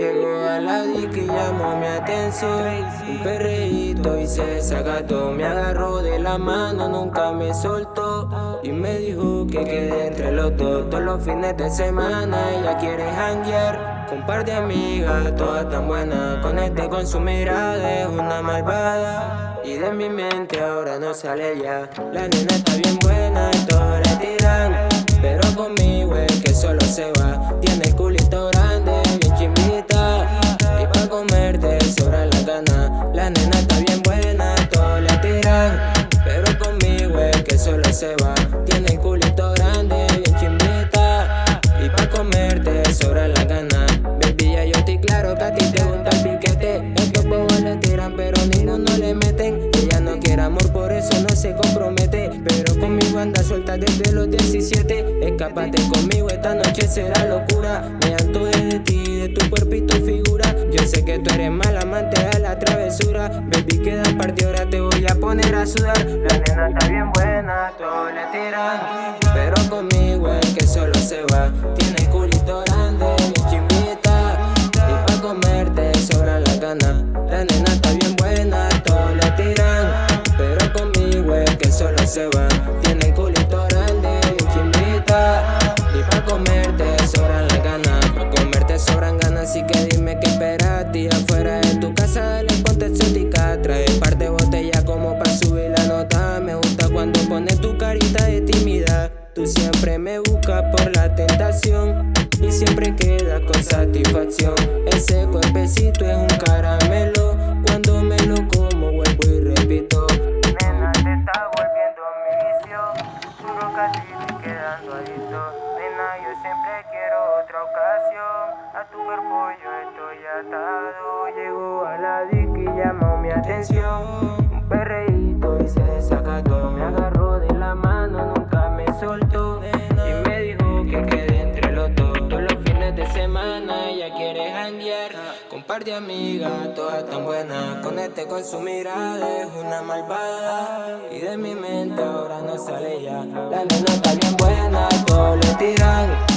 Llegó a la disque y llamó mi atención. Un perreíto y se desacató. Me agarró de la mano, nunca me soltó. Y me dijo que quede entre los dos. Todos los fines de semana ella quiere janguear Con par de amigas, todas tan buenas. Conecté con su mirada, es una malvada. Y de mi mente ahora no sale ya. La nena está bien buena y le tiran anda suelta desde los 17 Escápate conmigo, esta noche será locura. Me antoje de ti, de tu cuerpo y tu figura. Yo sé que tú eres mal amante a la travesura. Baby, queda parte, ahora te voy a poner a sudar. La nena está bien buena, todos le tiran Pero conmigo es que solo se va Tiene culito comerte sobran la gana Pa' comerte sobran ganas, así que dime qué esperas. Afuera de tu casa dale ponte exótica. Trae par de botellas como pa' subir la nota. Me gusta cuando pones tu carita de timidez Tú siempre me buscas por la tentación Y siempre quedas con satisfacción. Ese cuerpecito es un caramelo. Cuando me lo como vuelvo y repito. Nena te está volviendo mi vicio. Juro que a ti te quedando adicto Llegó a la disco y llamó mi atención. Un perreíto y se desacató. Me agarró de la mano, nunca me soltó. Y me dijo que quede entre los dos. Todos los fines de semana ella quiere janguear. Con par de amigas, todas tan buenas. Conecté con su mirada, es una malvada. Y de mi mente ahora no sale ya. La nena está bien buena, todos le tiran